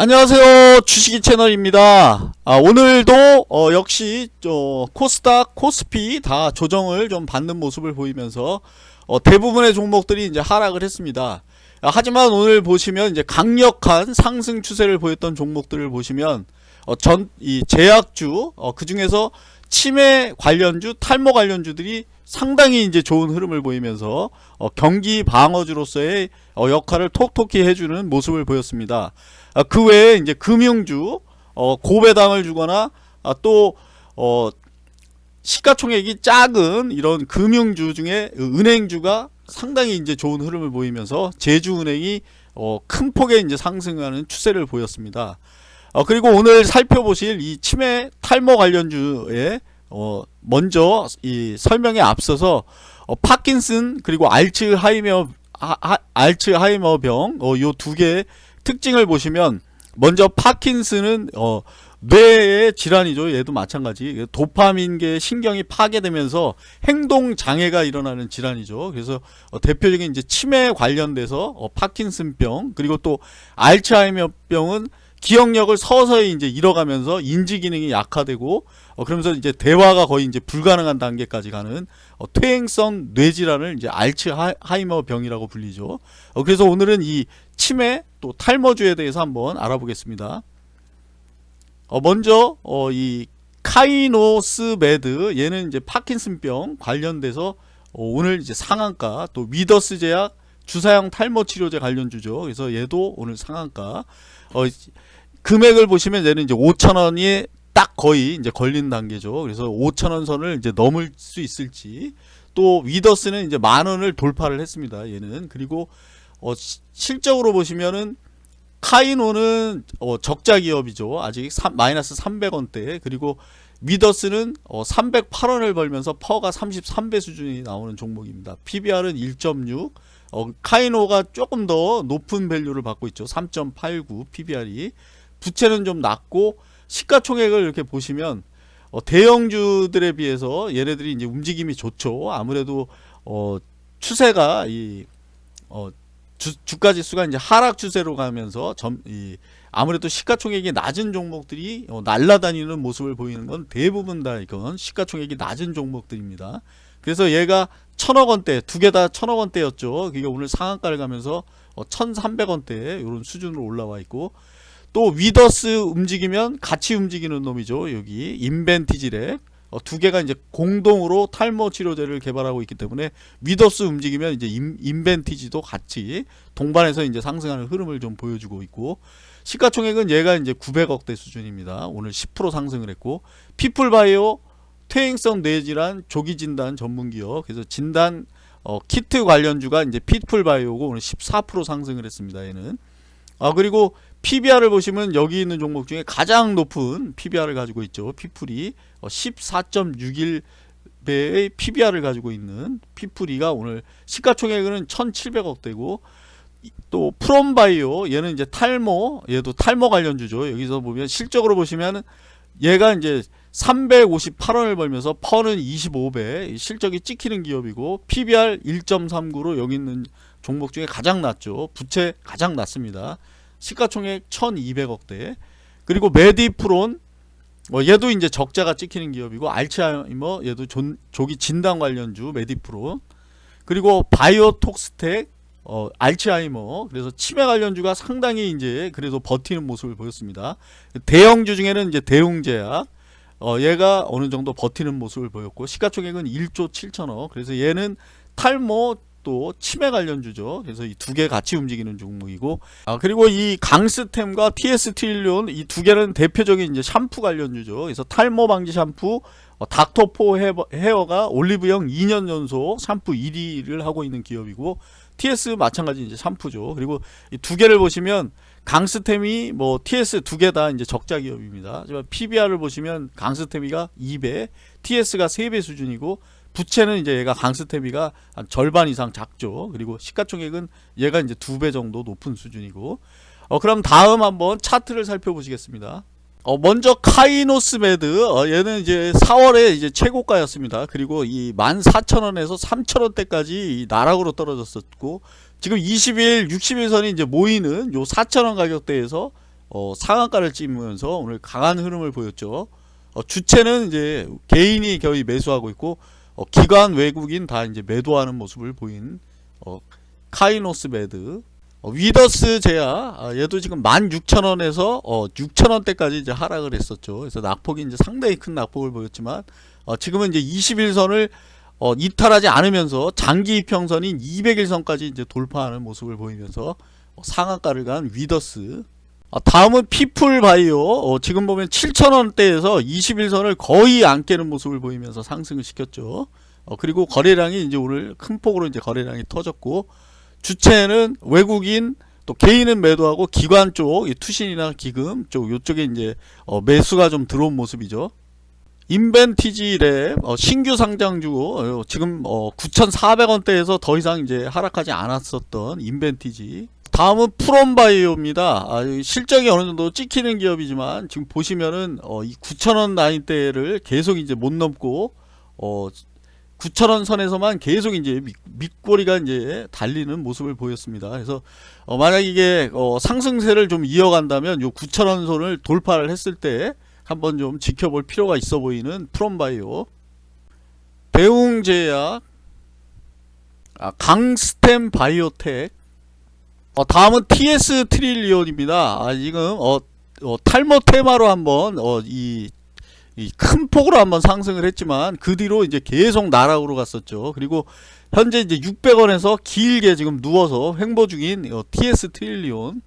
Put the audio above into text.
안녕하세요. 주식이 채널입니다. 아, 오늘도 어, 역시 저 코스닥 코스피 다 조정을 좀 받는 모습을 보이면서 어, 대부분의 종목들이 이제 하락을 했습니다. 아, 하지만 오늘 보시면 이제 강력한 상승 추세를 보였던 종목들을 보시면 어, 전 이 제약주 어, 그 중에서 치매 관련주 탈모 관련주들이 상당히 이제 좋은 흐름을 보이면서 어, 경기 방어주로서의 어, 역할을 톡톡히 해주는 모습을 보였습니다. 아, 그 외에 이제 금융주 어, 고배당을 주거나 아, 또 어, 시가총액이 작은 이런 금융주 중에 은행주가 상당히 이제 좋은 흐름을 보이면서 제주은행이 어, 큰 폭의 이제 상승하는 추세를 보였습니다. 어, 그리고 오늘 살펴보실 이 치매 탈모 관련주에 어, 먼저 이 설명에 앞서서 어, 파킨슨 그리고 알츠하이머 하, 알츠하이머병 어, 요 두 개의 특징을 보시면 먼저 파킨슨은 어, 뇌의 질환이죠. 얘도 마찬가지. 도파민계 신경이 파괴되면서 행동 장애가 일어나는 질환이죠. 그래서 어, 대표적인 이제 치매 관련돼서 어, 파킨슨병 그리고 또 알츠하이머병은 기억력을 서서히 이제 잃어가면서 인지 기능이 약화되고 어, 그러면서 이제 대화가 거의 이제 불가능한 단계까지 가는 어, 퇴행성 뇌질환을 이제 알츠하이머 병이라고 불리죠. 어, 그래서 오늘은 이 치매 또 탈모주에 대해서 한번 알아보겠습니다. 어, 먼저 어, 이 카이노스메드 얘는 이제 파킨슨병 관련돼서 어, 오늘 이제 상한가 또 위더스 제약 주사형 탈모 치료제 관련주죠. 그래서 얘도 오늘 상한가. 어, 금액을 보시면 얘는 이제 5천원이 딱 거의 이제 걸린 단계죠. 그래서 5천원 선을 이제 넘을 수 있을지 또 위더스는 이제 만 원을 돌파를 했습니다. 얘는 그리고 어, 시, 실적으로 보시면은 카이노는 어, 적자 기업이죠. 아직 3, 마이너스 300원대 그리고 위더스는 어, 308원을 벌면서 퍼가 33배 수준이 나오는 종목입니다. PBR은 1.6 어, 카이노가 조금 더 높은 밸류를 받고 있죠. 3.89 PBR이 부채는 좀 낮고 시가총액을 이렇게 보시면 어, 대형주들에 비해서 얘네들이 이제 움직임이 좋죠. 아무래도 어, 추세가 이 어, 주, 주가 지수가 이제 하락 추세로 가면서 점, 이, 아무래도 시가총액이 낮은 종목들이 어, 날라다니는 모습을 보이는 건 대부분 다 이건 시가총액이 낮은 종목들입니다. 그래서 얘가 천억 원대 두 개 다 천억 원대였죠. 그게 오늘 상한가를 가면서 어, 1,300원대 이런 수준으로 올라와 있고 또 위더스 움직이면 같이 움직이는 놈이죠. 여기 인벤티지랩 어, 두 개가 이제 공동으로 탈모 치료제를 개발하고 있기 때문에 위더스 움직이면 이제 인, 인벤티지도 같이 동반해서 이제 상승하는 흐름을 좀 보여주고 있고 시가총액은 얘가 이제 900억대 수준입니다. 오늘 10% 상승을 했고 피플바이오 퇴행성 뇌질환 조기 진단 전문 기업 그래서 진단 어, 키트 관련주가 이제 피플바이오고 오늘 14% 상승을 했습니다. 얘는 아 그리고 PBR을 보시면 여기 있는 종목 중에 가장 높은 PBR을 가지고 있죠. 피플이 14.61배의 어, PBR을 가지고 있는 피플이가 오늘 시가총액은 1,700억대고 또 프롬바이오 얘는 이제 탈모 얘도 탈모 관련주죠. 여기서 보면 실적으로 보시면 얘가 이제 358원을 벌면서 PER는 25배 실적이 찍히는 기업이고 PBR 1.39로 여기 있는 종목 중에 가장 낮죠. 부채 가장 낮습니다. 시가총액 1200억대 그리고 메디프론 뭐 얘도 이제 적자가 찍히는 기업이고 알츠하이머 얘도 존, 조기 진단 관련주 메디프론 그리고 바이오톡스텍 어, 알츠하이머 그래서 치매 관련주가 상당히 이제 그래도 버티는 모습을 보였습니다. 대형주 중에는 이제 대웅제약 어, 얘가 어느 정도 버티는 모습을 보였고 시가총액은 1조 7천억 그래서 얘는 탈모 또 치매 관련주죠. 그래서 이 두 개 같이 움직이는 종목이고 아 그리고 이 강스템과 TS 트릴리온 이 두 개는 대표적인 이제 샴푸 관련주죠. 그래서 탈모 방지 샴푸 어, 닥터포 헤어, 가 올리브영 2년 연속 샴푸 1위를 하고 있는 기업이고 TS 마찬가지 이제 샴푸죠. 그리고 이 두 개를 보시면 강스템이 뭐 TS 두 개 다 이제 적자 기업입니다. 하지만 PBR을 보시면 강스템이가 2배, TS가 3배 수준이고 부채는 이제 얘가 강스테비가 한 절반 이상 작죠. 그리고 시가총액은 얘가 이제 두 배 정도 높은 수준이고. 어, 그럼 다음 한번 차트를 살펴보시겠습니다. 어, 먼저 카이노스메드 어, 얘는 이제 4월에 이제 최고가였습니다. 그리고 이 14,000원에서 3,000원대까지 나락으로 떨어졌었고 지금 20일, 60일선이 이제 모이는 요 4,000원 가격대에서 어, 상한가를 찍으면서 오늘 강한 흐름을 보였죠. 어, 주체는 이제 개인이 거의 매수하고 있고 어, 기관 외국인 다 이제 매도하는 모습을 보인 어, 카이노스메드 어, 위더스제약 아, 얘도 지금 16,000원에서 어, 6,000원대까지 이제 하락을 했었죠. 그래서 낙폭이 이제 상당히 큰 낙폭을 보였지만 어, 지금은 이제 20일선을 어, 이탈하지 않으면서 장기 이평선인 200일선까지 이제 돌파하는 모습을 보이면서 어, 상한가를 간 위더스 아, 다음은 피플 바이오 어, 지금 보면 7,000원대에서 21선을 거의 안 깨는 모습을 보이면서 상승을 시켰죠. 어, 그리고 거래량이 이제 오늘 큰 폭으로 이제 거래량이 터졌고 주체는 외국인 또 개인은 매도하고 기관 쪽이 투신이나 기금 쪽 요쪽에 이제 어, 매수가 좀 들어온 모습이죠. 인벤티지랩 어, 신규 상장주고 어, 지금 어, 9,400원대에서 더 이상 이제 하락하지 않았었던 인벤티지 다음은 프롬바이오입니다. 아, 이 실적이 어느 정도 찍히는 기업이지만 지금 보시면은 어, 이 9,000원 라인대를 계속 이제 못 넘고 어, 9,000원 선에서만 계속 이제 밑, 밑꼬리가 이제 달리는 모습을 보였습니다. 그래서 어, 만약 이게 어, 상승세를 좀 이어간다면 요 9,000원 선을 돌파를 했을 때 한번 좀 지켜볼 필요가 있어 보이는 프롬바이오 대웅제약 아, 강스템 바이오텍 어, 다음은 TS 트릴리온입니다. 아, 지금 어, 어, 탈모 테마로 한번 어, 이이 큰 폭으로 한번 상승을 했지만 그 뒤로 이제 계속 나락으로 갔었죠. 그리고 현재 이제 600원에서 길게 지금 누워서 횡보 중인 어, TS 트릴리온